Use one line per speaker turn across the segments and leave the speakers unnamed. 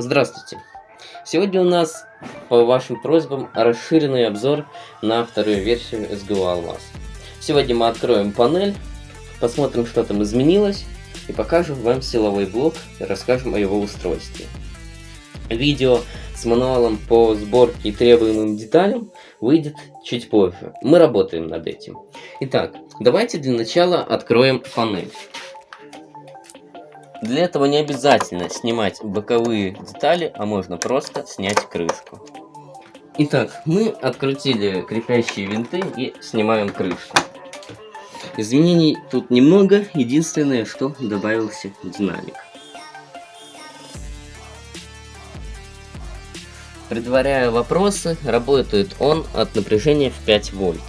Здравствуйте! Сегодня у нас, по вашим просьбам, расширенный обзор на вторую версию SGO Almas. Сегодня мы откроем панель, посмотрим, что там изменилось, и покажем вам силовой блок и расскажем о его устройстве. Видео с мануалом по сборке и требуемым деталям выйдет чуть позже. Мы работаем над этим. Итак, давайте для начала откроем панель. Для этого не обязательно снимать боковые детали, а можно просто снять крышку. Итак, мы открутили крепящие винты и снимаем крышку. Изменений тут немного, единственное, что добавился динамик. Предваряя вопросы, работает он от напряжения в 5 вольт.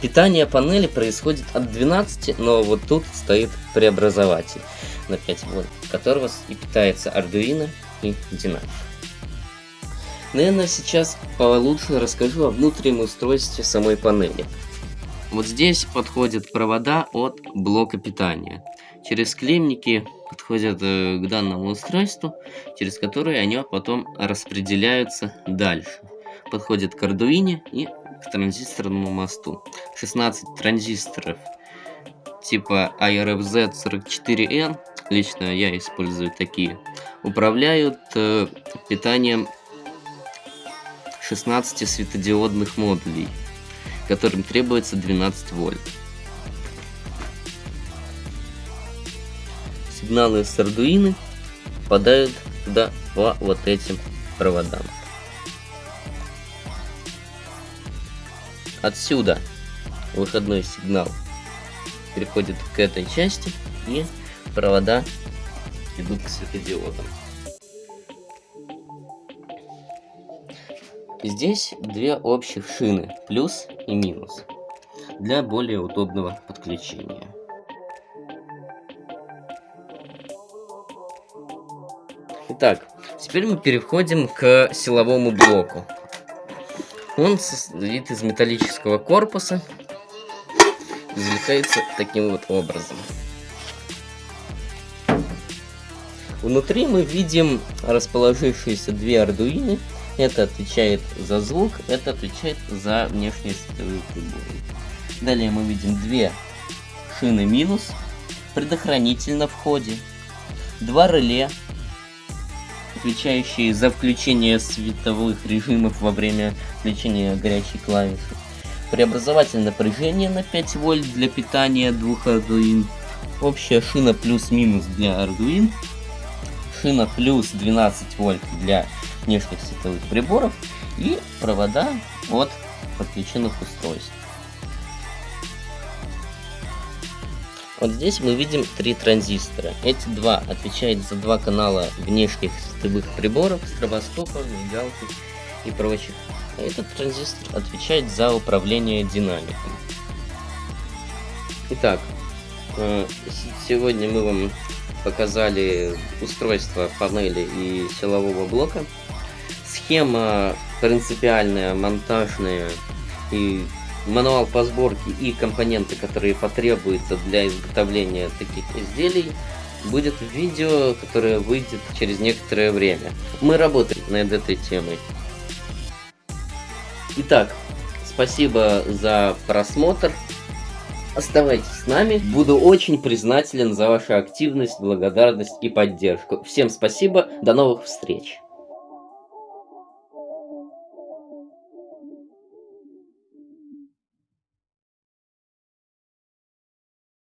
Питание панели происходит от 12, но вот тут стоит преобразователь на 5 вольт, которого и питается Arduino и динамик. Наверное, сейчас получше расскажу о внутреннем устройстве самой панели. Вот здесь подходят провода от блока питания. Через клемники подходят э, к данному устройству, через которые они потом распределяются дальше. Подходят к Arduino и к транзисторному мосту. 16 транзисторов типа IRFZ44N, лично я использую такие, управляют э, питанием 16 светодиодных модулей которым требуется 12 вольт. Сигналы с Arduino попадают туда по вот этим проводам. Отсюда выходной сигнал переходит к этой части и провода идут к светодиодам. Здесь две общих шины, плюс и минус, для более удобного подключения. Итак, теперь мы переходим к силовому блоку. Он состоит из металлического корпуса, извлекается таким вот образом. Внутри мы видим расположившиеся две Arduino это отвечает за звук, это отвечает за внешние световые приборы. Далее мы видим две шины минус, предохранитель на входе, два реле, отвечающие за включение световых режимов во время включения горячей клавиши, преобразователь напряжения на 5 вольт для питания двух Arduino, общая шина плюс-минус для Arduino, шина плюс 12 вольт для внешних световых приборов и провода от подключенных устройств. Вот здесь мы видим три транзистора. Эти два отвечают за два канала внешних световых приборов, стробоскопа, мигалки и прочих. А этот транзистор отвечает за управление динамиком. Итак, э, сегодня мы вам показали устройство панели и силового блока. Схема принципиальная, монтажная и мануал по сборке и компоненты, которые потребуются для изготовления таких изделий, будет видео, которое выйдет через некоторое время. Мы работаем над этой темой. Итак, спасибо за просмотр. Оставайтесь с нами. Буду очень признателен за вашу активность, благодарность и поддержку. Всем спасибо. До новых встреч.